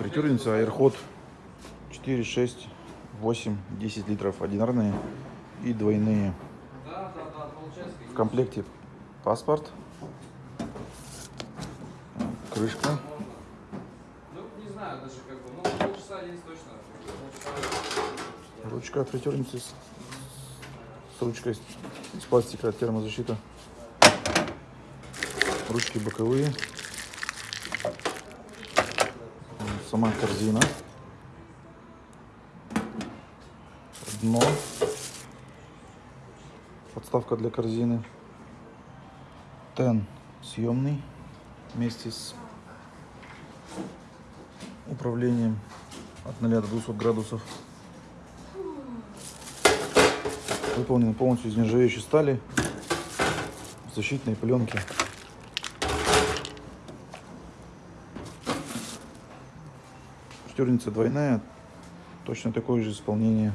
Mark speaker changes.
Speaker 1: Фритюрница Airhot 4, 6, 8, 10 литров. Одинарные и двойные. В комплекте паспорт, крышка,
Speaker 2: Ну,
Speaker 1: ручка от фритюрницы с, с ручкой из из пластика термозащита. Ручки боковые. Сама корзина. Дно. Подставка для корзины. Тен съемный вместе с управлением от 0 до 200 градусов. Выполнен полностью из нержавеющей стали в защитной пленке. Штерница двойная, точно такое же исполнение